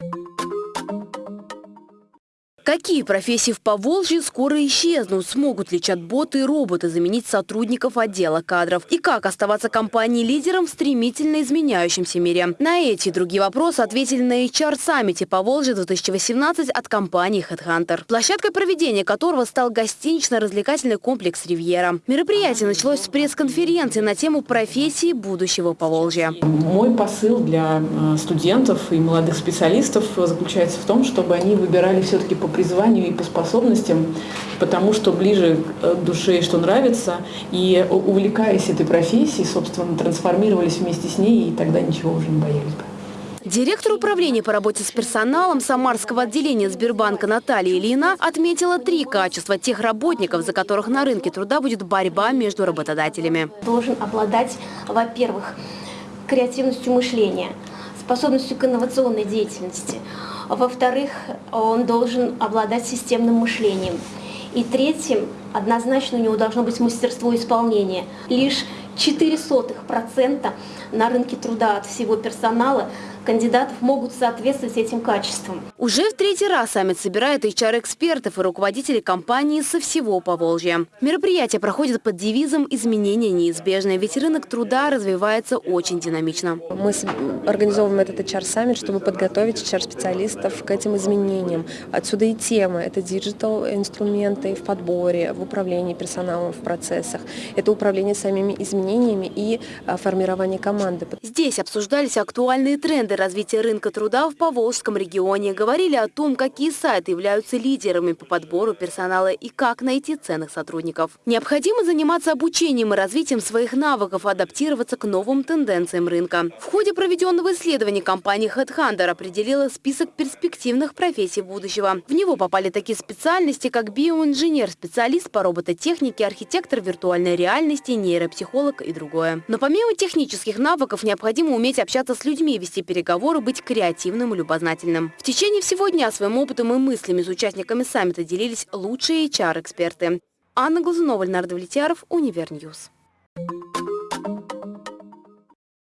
you Какие профессии в Поволжье скоро исчезнут? Смогут ли чат-боты и роботы заменить сотрудников отдела кадров? И как оставаться компанией-лидером в стремительно изменяющемся мире? На эти и другие вопросы ответили на HR-саммите Поволжье 2018 от компании HeadHunter, площадкой проведения которого стал гостинично-развлекательный комплекс «Ривьера». Мероприятие началось с пресс-конференции на тему профессии будущего Поволжья. Мой посыл для э, студентов и молодых специалистов заключается в том, чтобы они выбирали все-таки по призванию и по способностям, потому что ближе к душе и что нравится, и увлекаясь этой профессией, собственно, трансформировались вместе с ней, и тогда ничего уже не боялись бы. Директор управления по работе с персоналом Самарского отделения Сбербанка Наталья Ильина отметила три качества тех работников, за которых на рынке труда будет борьба между работодателями. Должен обладать, во-первых, креативностью мышления, способностью к инновационной деятельности – во-вторых, он должен обладать системным мышлением. И третьим, однозначно у него должно быть мастерство исполнения. Лишь 0,04% на рынке труда от всего персонала кандидатов могут соответствовать этим качествам. Уже в третий раз саммит собирает HR-экспертов и руководителей компании со всего Поволжья. Мероприятие проходит под девизом «Изменения неизбежны», ведь рынок труда развивается очень динамично. Мы организовываем этот HR-саммит, чтобы подготовить HR-специалистов к этим изменениям. Отсюда и темы. Это digital-инструменты в подборе, в управлении персоналом, в процессах. Это управление самими изменениями и а, формирование команды. Здесь обсуждались актуальные тренды развития рынка труда в Поволжском регионе. Говорили о том, какие сайты являются лидерами по подбору персонала и как найти ценных сотрудников. Необходимо заниматься обучением и развитием своих навыков, адаптироваться к новым тенденциям рынка. В ходе проведенного исследования компания HeadHunter определила список перспективных профессий будущего. В него попали такие специальности, как биоинженер, специалист по робототехнике, архитектор виртуальной реальности, нейропсихолог и другое. Но помимо технических навыков необходимо уметь общаться с людьми, вести переговоры переговоры быть креативным и любознательным. В течение всего дня своим опытом и мыслями с участниками саммита делились лучшие HR-эксперты. Анна Глазунова, Леонард Влетьяров, Универ News. Thank you.